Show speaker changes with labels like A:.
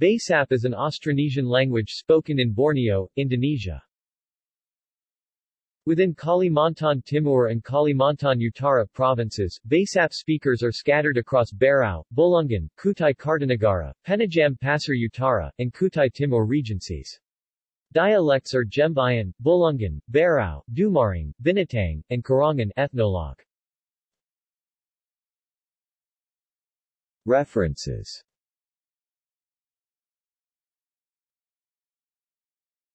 A: Basap is an Austronesian language spoken in Borneo, Indonesia. Within Kalimantan Timur and Kalimantan Utara provinces, Basap speakers are scattered across Berau, Bulungan, Kutai Kartanegara, Penajam Pasir Utara, and Kutai Timur regencies. Dialects are Jembayan, Bulungan, Berau, Dumaring, Binatang, and Karangan ethnologue. References